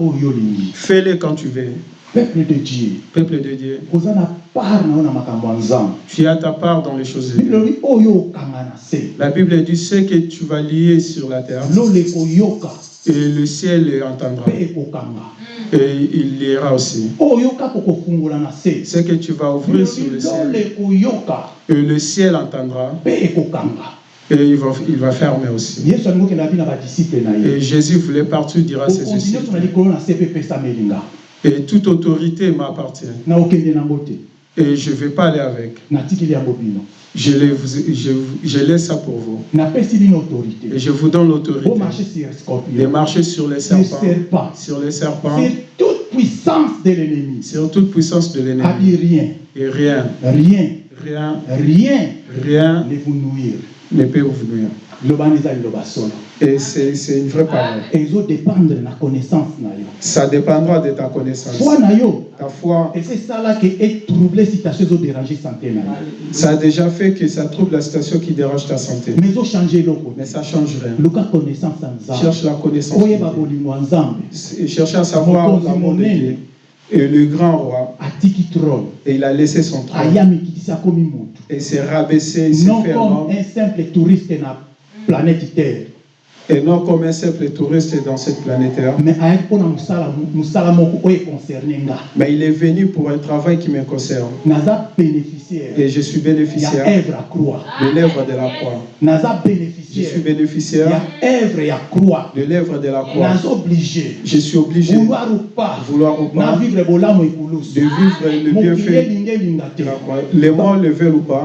Olingi Fais-le quand tu veux. peuple de dieu. Peuple de Dieu, tu as ta part dans les choses de Dieu. se. La Bible dit ce que tu vas lier sur la terre, et le ciel entendra. Et il lira aussi. Ce que tu vas ouvrir sur le ciel, et le ciel entendra, et il va, il va fermer aussi. Et Jésus voulait partout dire à ses disciples, et toute autorité m'appartient. Et je ne vais pas aller avec. Je, les- je, je laisse ça pour vous. Et je vous donne l'autorité. De marcher sur les serpents, serpent sur les serpents, sur toute puissance de l'ennemi. Sur toute puissance de l'ennemi. rien. Et rien, rien. Rien, rien. Rien. Ne vous nuire. Ne peut vous nuire. Et c'est c'est une vraie parole. ezodépendre na connaissance Ça dépendra de ta connaissance. foi na yo Ta foi, eza esalaki etrouble situation ezodérange santé na yo ça a déjà fait que ça trouve la situation qui dérange ta santé. mais ezochange eloko Mais ça ne change rien. luka connaissance Cherche la connaissance. de Et cherche à savoir l'amour de Dieu. Et le grand roi, et il a laissé son trône. Et s'est rabaissé, il s'est non fait un comme un simple touriste na planète terre Et non comme un simple touriste dans cette planète Terre. mais il est venu pour un travail qui me concerne. Et je suis bénéficiaire. De l'œuvre de la croix. Je suis bénéficiaire. De l'œuvre de la croix. Je suis obligé, vouloir ou pas. De vivre le bienfait de te. La croix. Les morts le veulent ou pas.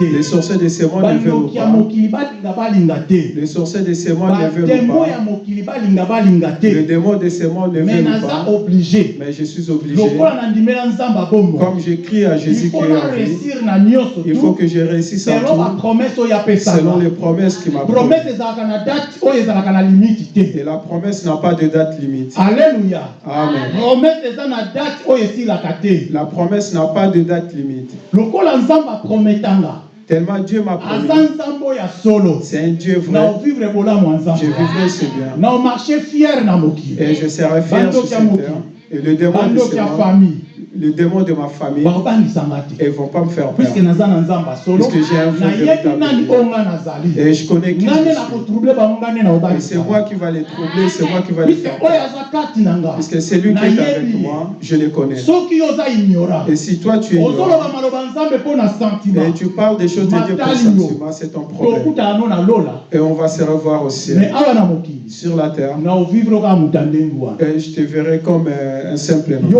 Les sorciers de ces mondes le veulent ou pas. Te Les sorciers de ces le ou batemo ya pas. mokili balinga balinga Les te démons de ces le veulent ou naza pas. obligé Mais je suis obligé. lokola nandimela nzambe abombo Comme j'écris à Jésus il qui faut est en vie, il faut que je réussisse à selon tout, bapromese oyo selon apesaka les promesses qu'il m'a promese promises. ezalaka na date oyo ezalaka na limite te Et la promesse n'a pas de date limite. Amen. eza na date oyo esilaka te La promesse n'a pas de date limite. lokola nzambe aprometanga Tellement Dieu m'a promis. C'est un Dieu vrai. Je vivrai ce bien. Et je serai fier sur cette terre. Et le démon de ce ya monde, famille le démon de ma famille, ne vont pas me faire peur. solo Puisque j'ai un nayebi véritable Et je connais qui je Et c'est moi qui va les troubler, c'est moi qui va les faire peur. nga Puisque c'est lui qui est avec moi, je le connais. Et si toi tu es ignorant, et tu parles des choses de Dieu pour sentiment, c'est ton problème. Et on va se revoir au ciel, sur la terre. Et je te verrai comme euh, un simple homme.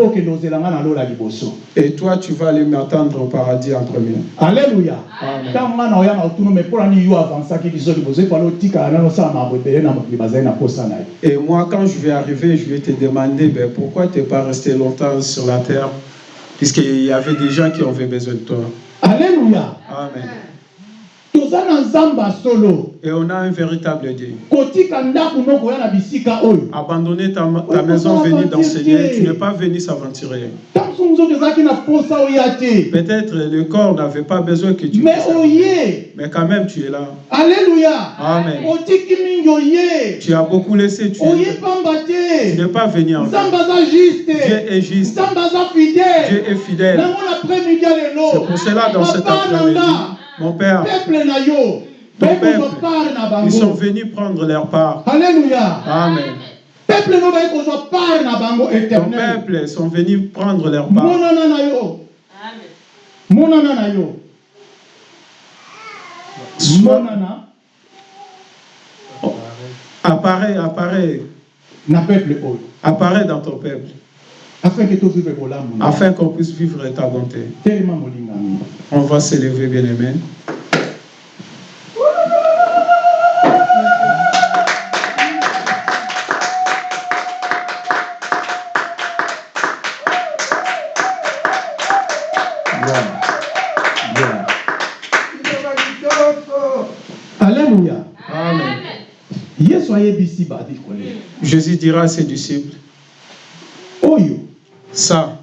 Liboso Et toi, tu vas aller m'attendre au paradis en premier. oya na me yo avansaki biso liboso na mokili na posa na ye Et moi, quand je vais arriver, je vais te demander ben, pourquoi tu n'es pas resté longtemps sur la terre, puisqu'il y avait des gens qui avaient besoin de toi. alleluya Amen. toza na nzambe ya solo Et on a un véritable Dieu. Abandonner ta, ta maison, venir d'enseigner, tu n'es pas venu s'aventurer. Peut-être le corps n'avait pas besoin que tu oye. Mais quand même, tu es là. alleluya Amen. Tu as beaucoup laissé. Tu es- n'es pas venu en Dieu est juste. Dieu est fidèle. C'est pour cela, dans cet après-midi, mon Père, Ton peuple, ils sont venus prendre leur part. alleluya Amen. Ton peuple sont venus prendre leur part. yo. Monana Apparaît, apparaît, na peuple oyo. Apparaît dans ton peuple, afin qu'on puisse vivre ta bonté. On va s'élever, bien aimé. alleluya Amen. yesu ayebisi badikole Jésus dira à ses disciples, ça,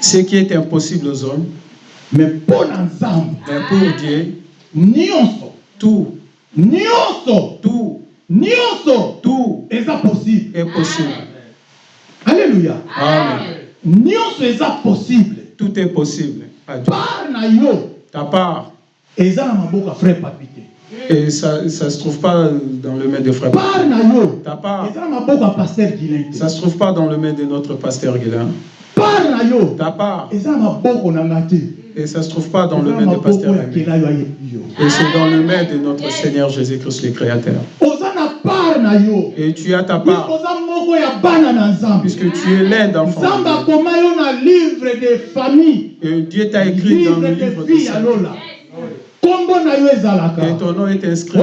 ce qui est impossible aux hommes, me mpo na nzambe mais pour Dieu, nyonso tout, nyonso tout, nyonso tout. Eza possible. Est possible. alleluya Amen. nyonso eza possible. Tout est possible. À Dieu. part na yo Ta part, eza na frère papi te et ça ne se trouve pas dans le main de frère. Ta part, ça ne se trouve pas dans le main de notre pasteur yo Ta part, et ça ne se trouve pas dans le main de pasteur yo. Et c'est dans le main de notre Seigneur Jésus-Christ le Créateur. Et tu as ta part, puisque tu es l'un d'enfants. Et Dieu t'a écrit dans le livre de sa lola kombo na yo ezalaka Et ton nom est inscrit.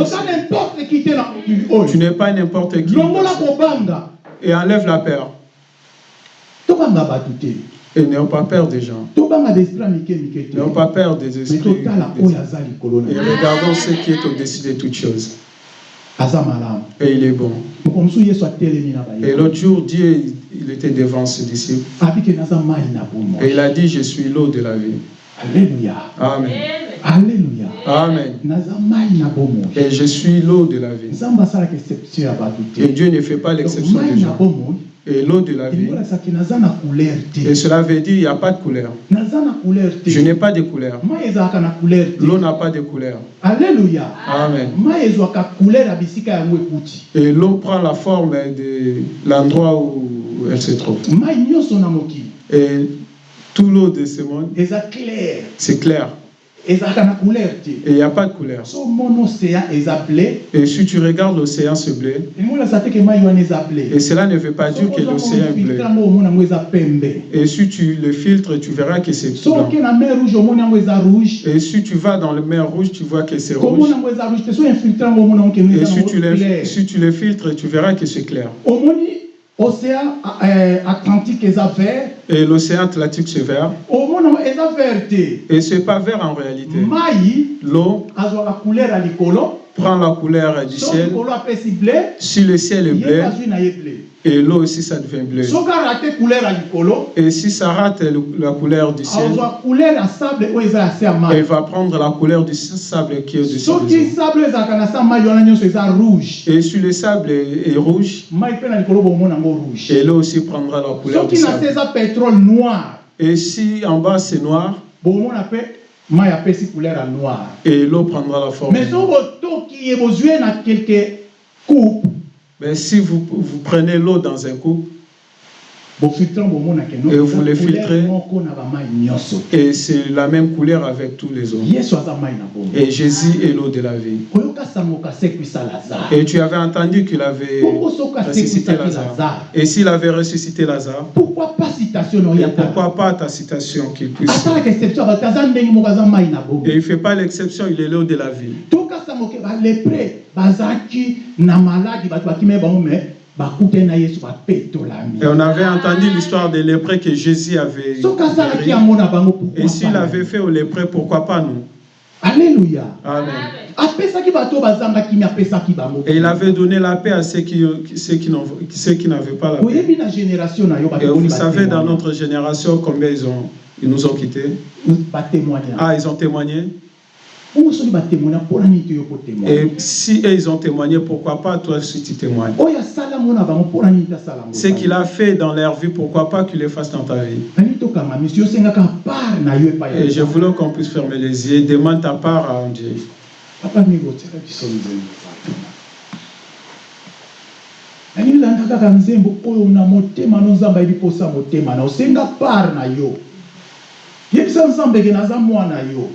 Tu n'es pas n'importe qui. Et enlève la peur. Et n'ayons pas peur des gens. tobanga baesprit mike mike te N'ayons pas peur des esprits. des- Et regardons ce qui est au-dessus de toutes choses. Et il est bon. Et l'autre jour, Dieu, il était devant ses disciples. Et il a dit, je suis l'eau de la vie. alleluya Amen. Alleluya Amen. Et je suis l'eau de la vie. Et Dieu ne fait pas l'exception des gens. Et l'eau de la vie. Et cela veut dire, il n'y a pas de couleur. Je n'ai pas de couleur. L'eau n'a pas de couleur. alleluya Amen. Et l'eau prend la forme de l'endroit où elle se trouve. Et tout l'eau de ce monde, c'est clair. Et il n'y a pas de couleur. Et si tu regardes l'océan eza blé et cela ne veut pas dire que l'océan est bleu. Et si tu le filtres, tu verras que c'est blanc. Et si tu vas dans le mer rouge, tu vois que c'est rouge. Et si tu, le, si tu le filtres, tu verras que c'est clair. océan euh, atlantique eza vert Et l'océan Atlantique, c'est vert. Et c'est pas vert en réalité. L'eau prend la couleur du ciel. Si le ciel est bleu, et l'eau aussi, ça devient bleu. Et si ça rate la couleur du ciel, se elle va prendre la couleur du sable qui est se eza rouge Et si le sable est, rouge, et l'eau aussi prendra la couleur du se sable. Pétrole noir. Et si en bas c'est noir, bomona mpe mai apesi couleur ya noir. et l'eau prendra la forme. mais so botoki ye bozwi na quelque coupe. Mais si vous, vous prenez l'eau dans un coupe, Et vous le filtrez. et c'est la même couleur avec tous les autres. Et Jésus est l'eau de la vie. Et tu avais entendu qu'il avait ressuscité Lazare? Et s'il avait ressuscité Lazare, pourquoi pas citation et pourquoi pas ta citation qu'il puisse. Et il ne fait pas l'exception, il est l'eau de la vie. Et on avait entendu l'histoire des lépreux que Jésus avait guéri. Et s'il avait fait aux lépreux, pourquoi pas nous? Alléluia. Amen. Et il avait donné la paix à ceux qui, ceux qui, n'ont- ceux qui n'avaient pas la paix. Et vous savez, dans notre génération, combien ils, ont, ils nous ont quittés? Ah, ils ont témoigné? Et si ils ont témoigné, pourquoi pas toi aussi tu témoignes Ce qu'il a fait dans leur vie, pourquoi pas qu'il le fasse dans ta vie Et je voulais qu'on puisse fermer les yeux. Demande ta part à Dieu. papa mingi otiaka biso nzembo vatuna nani olanda kaka nzembo oyo na motema no nzambe ayebi posa motema na osenga part na yo yebisa nzambe ke naza mwana yo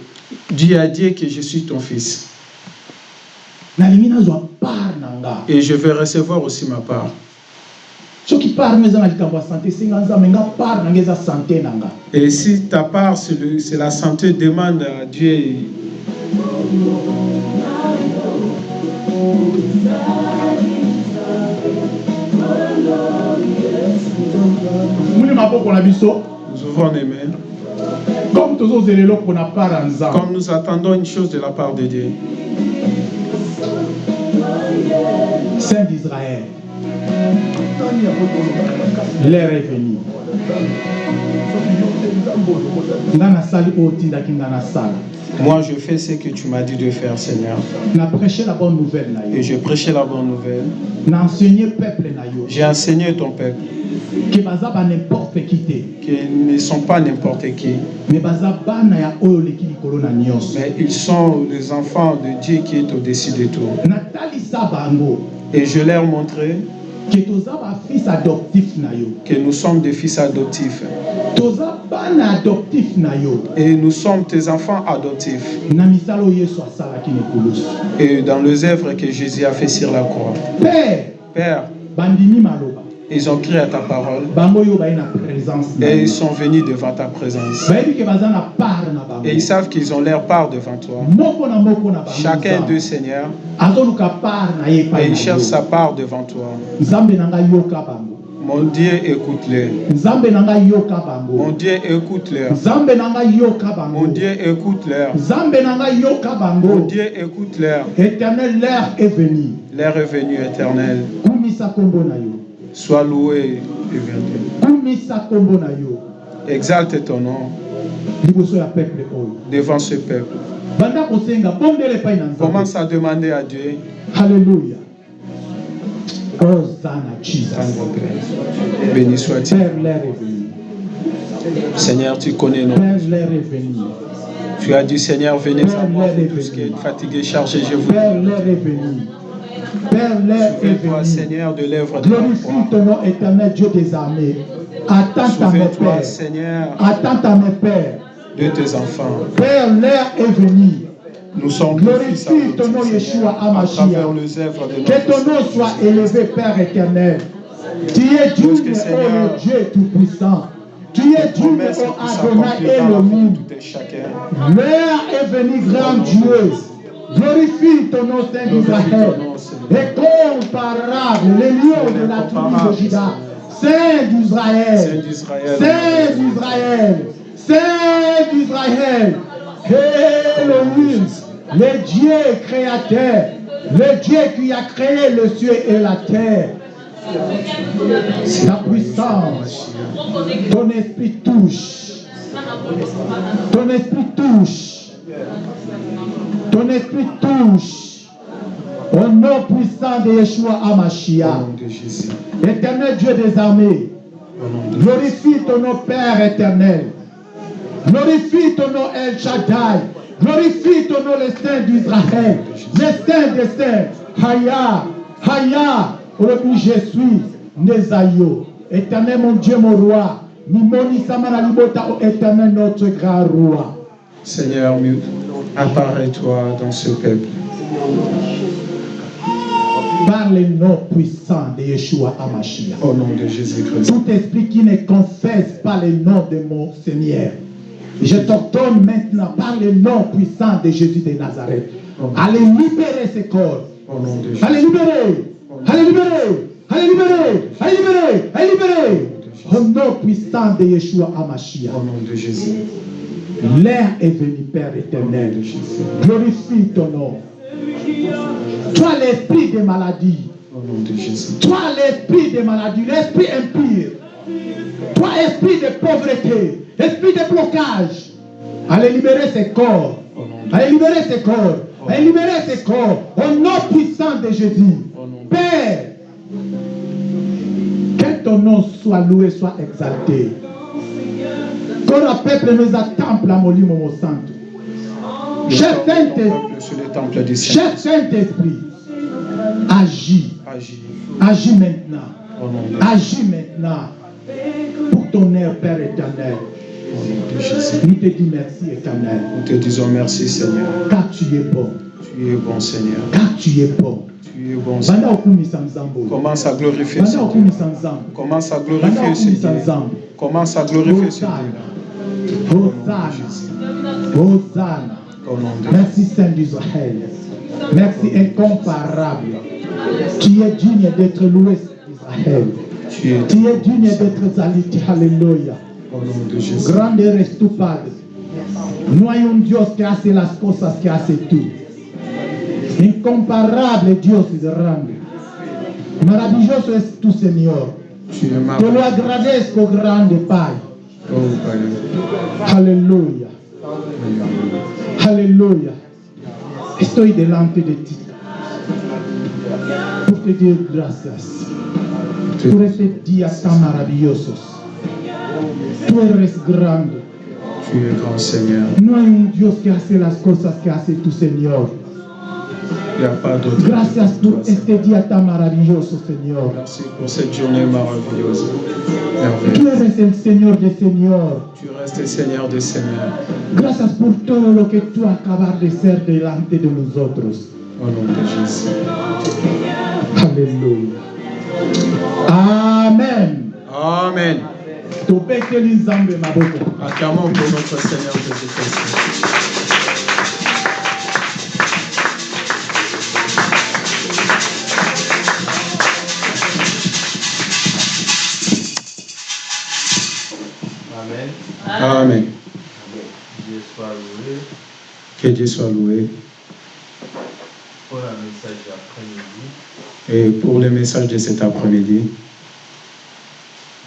Dis à Dieu que je suis ton fils. Et je vais recevoir aussi ma part. Et si ta part, c'est la santé, demande à Dieu. Nous ouvrons les mains. Comme nous attendons une chose de la part de Dieu. saint d'israël l'air est venu. Nga nasali oyo otindaki nga nasala Moi, je fais ce que tu m'as dit de faire, Seigneur. la bonne nouvelle Et je prêchais la bonne nouvelle. J'ai enseigné ton peuple. N'importe qui qu'ils ne sont pas n'importe qui, mais ils sont les enfants de Dieu qui est au-dessus de tout. Et je leur montrai que nous sommes des fils adoptifs. Et nous sommes tes enfants adoptifs. Et dans les œuvres que Jésus a fait sur la croix. père Père, ils ont crié à ta parole et ils sont venus devant ta présence. Et ils savent qu'ils ont leur part devant toi. Chacun d'eux, Seigneur, et epai il na cherche sa part devant toi. Mon Dieu, écoute-les. Mon Dieu, écoute-leur. Mon Dieu, écoute-leur. Mon Dieu, écoute-leur. éternel l'air est venu L'air est venu éternel. Sois loué et yo. Exalte ton nom. Devant ce peuple. Commence à demander à Dieu, Père. Béni venu Seigneur, tu connais nos. Tu as dit, Seigneur, venez à moi, vous tous qui êtes fatigués, chargés, je vous. Père l'air est venu père l'air est Souviens-toi, venu Seigneur, de l'œuvre de la glorifie ton nom éternel Dieu des armées. Attends à mes pères. Seigneur, attends à mes pères. De tes enfants. père l'air est venu Nous sommes Glorifie ton nom, Yeshua de Que ton nom soit élevé, Père éternel. Tu es que, oh le Dieu Tout-Puissant. Tu es promesses oh Adonai et le monde. L'heure est venue, grand Dieu. Glorifie ton nom, Saint d'Israël. Incomparable, le lion de la tribu de Juda. Saint d'Israël. Saint d'Israël. Saint d'Israël. Elohim, le Dieu créateur, le Dieu qui a créé le ciel et la terre. Ta puissance, ton esprit touche. Ton esprit touche. Ton esprit touche. Au nom puissant de Yeshua Jésus. Éternel Dieu des armées. Glorifie ton nom, Père éternel. Glorifie ton nom, El Shaddai. Glorifie ton nom, le Saint d'Israël. Le Saint des Saints. Haya, Haya. Aujourd'hui, je suis Nezayo. Éternel, mon Dieu, mon roi. Nimoni Libota, ô éternel, notre grand roi. Seigneur, apparais-toi dans ce peuple. Par le nom puissant de Yeshua Hamashiach. Au nom de Jésus-Christ. Tout esprit qui ne confesse pas le nom de mon Seigneur, je t'ordonne maintenant par le nom puissant de Jésus de Nazareth, allez libérer ce corps. Au nom de Jésus. Allez libérer. Allez libérer. Allez libérer. Allez libérer. Allez libérer. Au nom puissant de Yeshua Hamashiach. Au nom de Jésus. L'air est venu, Père éternel. Glorifie ton nom. Toi, l'esprit des maladies. Toi, l'esprit des maladies, l'esprit impur. Toi, esprit de pauvreté, esprit de blocage. Allez libérer ces corps. Allez libérer ces corps. Allez libérer ces corps. Au nom puissant de Jésus. Père, que ton nom soit loué, soit exalté. Temple- Saint- ton peuple sur le temple du Saint. Cher Saint-Esprit, agis. Agis. Agis maintenant. Agis maintenant pour ton air, Père éternel. au nom de Jésus. Nous te disons merci éternel, Nous te disons merci, Seigneur. car tu es bon, Tu es bon, Seigneur. car tu es bon. Tu es bon. Commence à glorifier. Commence à glorifier. Commence à glorifier. Hosanna. Hosanna. Merci Saint d'Israël. Merci incomparable. Tu es digne d'être loué, Israël? Tu es Tu es digne d'être exalté. Alléluia. Grande eres tu, Padre. No hay un Dios que hace las cosas que haces tú. Incomparable Dios grande. Maravilloso es tu Señor. Te lo agradezco, grande Pai. Oh. Aleluya. Aleluya. Estoy delante de ti. Por te dar gracias. Por este día tan maravillosos. Tú eres grande. No hay un Dios que hace las cosas que hace tu Señor. Il n'y a pas d'autre. Gracias por Seigneur. este día tan maravilloso, Señor. Merci pour cette journée maravillouse. Tú Merveilleuse. eres el Señor de Señor. Tu restes Seigneur des Seigneurs. Gracias por todo lo que tú acabas de ser delante de nosotros. Au nom de Jésus. Aleluya. Amen. Amen. tobeteli nzambe maboko Acclamons pour notre Seigneur Jésus-Christ. Amen. Amen. Dieu soit loué Que Dieu soit loué. pour le message d'après-midi. Et pour le message de cet après-midi,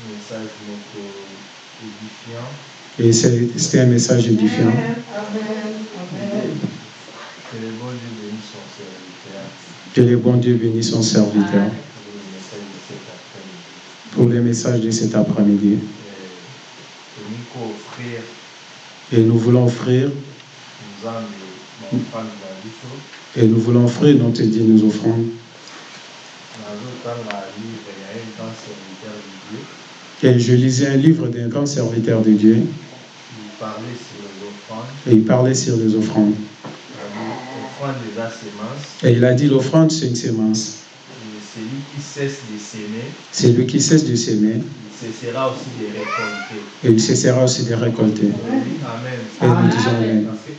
Message donc édifiant. et c'est- c'était un message édifiant. Que le bon Dieu bénisse son serviteur Que le bon Dieu bénisse son serviteur pour le message de cet après-midi. pour le message de cet après-midi. Et nous voulons offrir, et nous voulons offrir, grand serviteur de Dieu. Et je lisais un livre d'un grand serviteur de Dieu, Il parlait sur les offrandes. et il parlait sur les offrandes. Et il a dit l'offrande, c'est une sémence. Celui qui cesse de s'aimer, C'est lui qui cesse de s'aimer, cessera aussi de récolter. et il cessera aussi de récolter. Amen. Et nous disons Amen. Parce que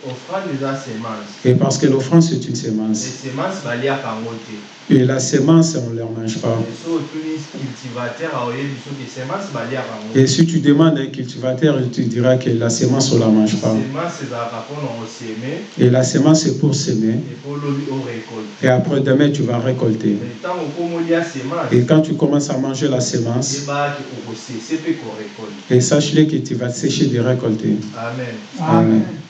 des semences. Et parce que l'offrande, c'est une Les sémence. semences yango te. Et la sémence, on ne la mange pas. semence baliaka yango Et si tu demandes à un cultivateur, il te dira que la sémence, on ne la mange pas. semence Et la sémence, c'est pour orécolte Et après demain, tu vas récolter. semence Et quand tu commences à manger la okosese mpe korécolte et sache-le que tu vas sécher de récolter. amen Amen.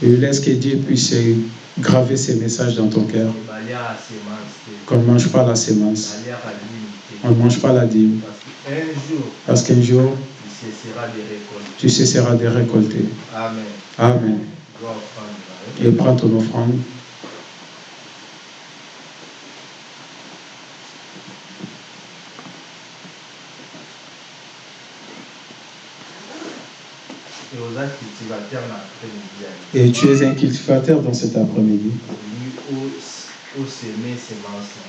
Et laisse que Dieu puisse graver ces messages dans ton cœur. Qu'on ne mange pas la sémence. On ne mange pas la dîme. parce qu'un jour tu cesseras de récolter amen Amen. Et prends ton offrande. cultivateur Et tu es un cultivateur dans cet après-midi.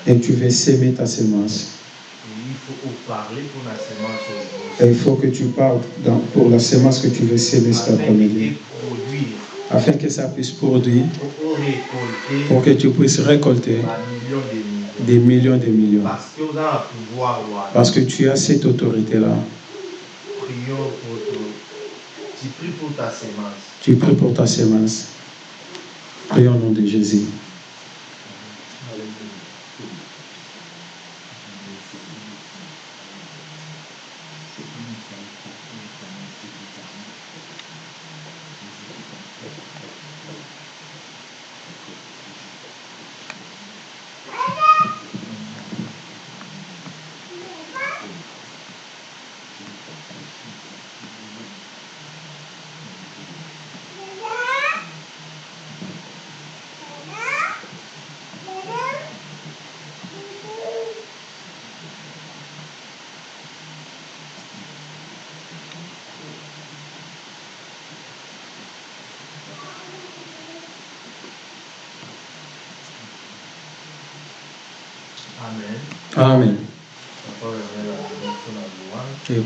Et tu veux s'aimer ta semence. Et il faut que tu parles pour la semence que tu veux s'aimer cet après-midi. Afin que ça puisse produire. Pour que tu puisses récolter des millions des millions. Parce que tu as cette autorité-là. Tu pries pour ta sémence. Tu pries pour ta sémence. Prions au nom de Jésus. Alléluia.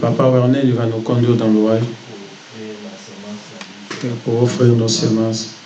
Papa Werner, il va nous conduire dans l'ouvrage pour offrir nos semences.